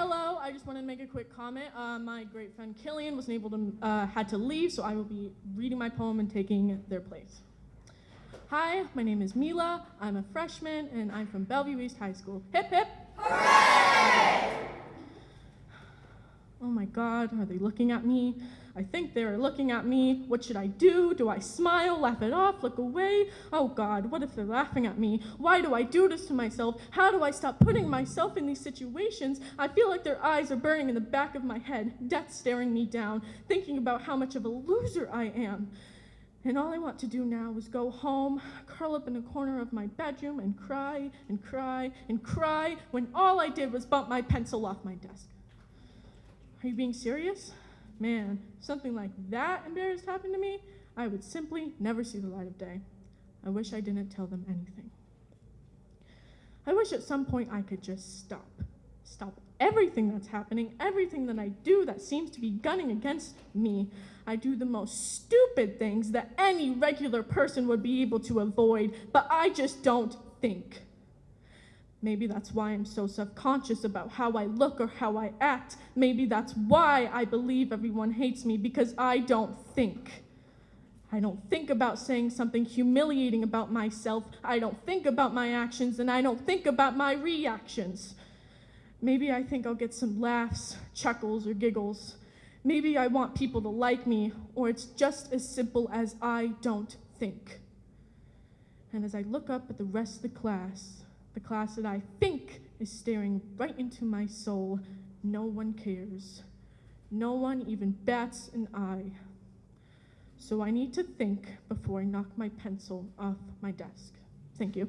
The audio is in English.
hello. I just wanted to make a quick comment. Uh, my great friend Killian wasn't able to, uh, had to leave, so I will be reading my poem and taking their place. Hi, my name is Mila. I'm a freshman, and I'm from Bellevue East High School. Hip hip! Oh my God, are they looking at me? I think they are looking at me. What should I do? Do I smile, laugh it off, look away? Oh God, what if they're laughing at me? Why do I do this to myself? How do I stop putting myself in these situations? I feel like their eyes are burning in the back of my head, death staring me down, thinking about how much of a loser I am. And all I want to do now is go home, curl up in a corner of my bedroom, and cry and cry and cry when all I did was bump my pencil off my desk. Are you being serious? Man, something like that embarrassed happened to me, I would simply never see the light of day. I wish I didn't tell them anything. I wish at some point I could just stop. Stop everything that's happening, everything that I do that seems to be gunning against me. I do the most stupid things that any regular person would be able to avoid, but I just don't think. Maybe that's why I'm so self conscious about how I look or how I act. Maybe that's why I believe everyone hates me because I don't think. I don't think about saying something humiliating about myself. I don't think about my actions and I don't think about my reactions. Maybe I think I'll get some laughs, chuckles, or giggles. Maybe I want people to like me, or it's just as simple as I don't think. And as I look up at the rest of the class, the class that I think is staring right into my soul, no one cares. No one even bats an eye. So I need to think before I knock my pencil off my desk. Thank you.